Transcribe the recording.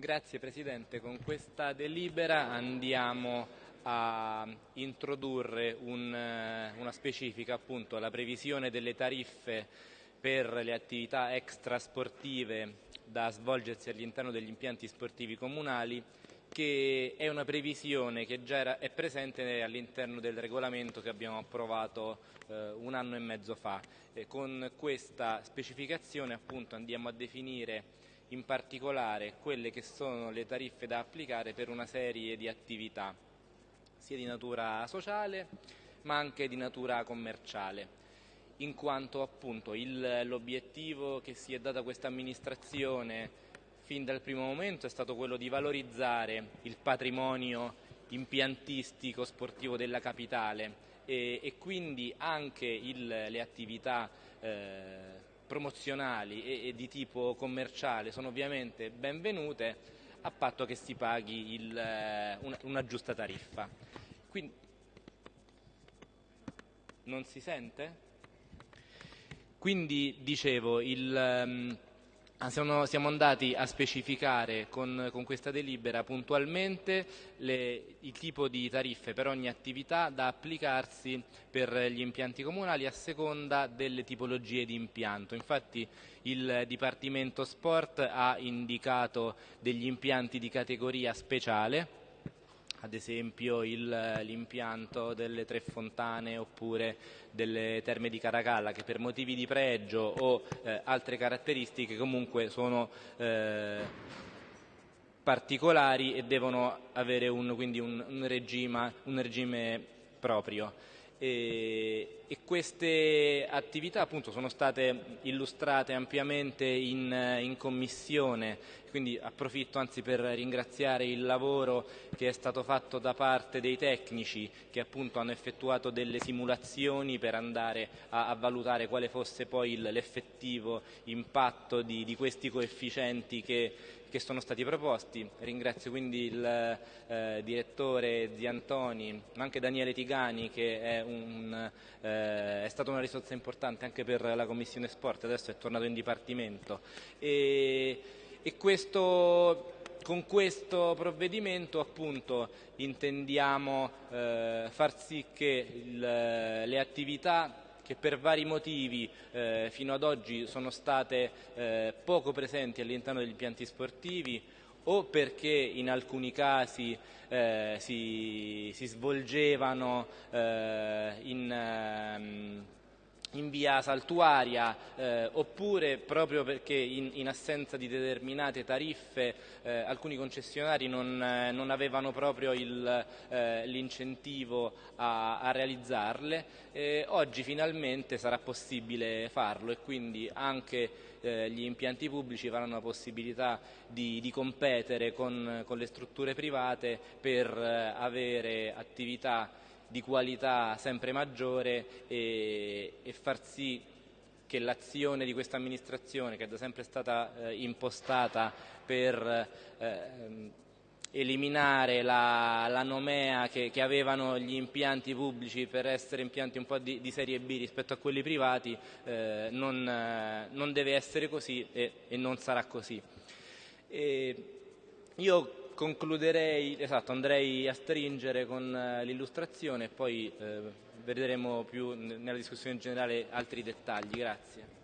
Grazie Presidente, con questa delibera andiamo a introdurre un, eh, una specifica appunto alla previsione delle tariffe per le attività extrasportive da svolgersi all'interno degli impianti sportivi comunali che è una previsione che già era, è presente all'interno del regolamento che abbiamo approvato eh, un anno e mezzo fa. Eh, con questa specificazione appunto andiamo a definire in particolare quelle che sono le tariffe da applicare per una serie di attività, sia di natura sociale ma anche di natura commerciale in quanto l'obiettivo che si è data questa amministrazione fin dal primo momento è stato quello di valorizzare il patrimonio impiantistico sportivo della capitale e, e quindi anche il, le attività eh, promozionali e, e, di tipo commerciale sono ovviamente benvenute a patto che si paghi il, eh, una, una, giusta tariffa. Quindi, non si sente? Quindi dicevo, il, Ah, siamo, siamo, andati a specificare con, con questa delibera puntualmente le, il tipo di tariffe per ogni attività da applicarsi per gli impianti comunali a seconda delle tipologie di impianto. Infatti il Dipartimento Sport ha indicato degli impianti di categoria speciale ad esempio l'impianto delle Tre Fontane oppure delle Terme di Caracalla che per motivi di pregio o eh, altre caratteristiche comunque sono eh, particolari e devono avere un, quindi un, un, regime, un regime proprio e, e queste attività appunto sono state illustrate ampiamente in, in, commissione, quindi approfitto anzi per ringraziare il lavoro che è stato fatto da parte dei tecnici che appunto hanno effettuato delle simulazioni per andare a, a valutare quale fosse poi l'effettivo impatto di, di questi coefficienti che, che sono stati proposti. Ringrazio quindi il eh, direttore Ziantoni, ma anche Daniele Tigani che è, un, eh, è, stata una risorsa importante anche per la Commissione Sport, adesso è tornato in Dipartimento. E, e questo, con questo provvedimento appunto intendiamo eh, far sì che il, le attività che per vari motivi eh, fino ad oggi sono state eh, poco presenti all'interno degli impianti sportivi o perché in alcuni casi eh, si, si, svolgevano eh, in ehm, in via saltuaria eh, oppure proprio perché in, in, assenza di determinate tariffe eh, alcuni concessionari non, eh, non avevano proprio eh, l'incentivo a, a, realizzarle, oggi finalmente sarà possibile farlo e quindi anche eh, gli impianti pubblici avranno la possibilità di, di competere con, con, le strutture private per eh, avere attività di qualità sempre maggiore e, e far sì che l'azione di questa amministrazione, che è da sempre stata eh, impostata per eh, eliminare la, la nomea che, che, avevano gli impianti pubblici per essere impianti un po' di, di serie B rispetto a quelli privati, eh, non, non, deve essere così e, e non sarà così. E io concluderei, esatto, andrei a stringere con eh, l'illustrazione e poi eh, vedremo più nella discussione generale altri dettagli. Grazie.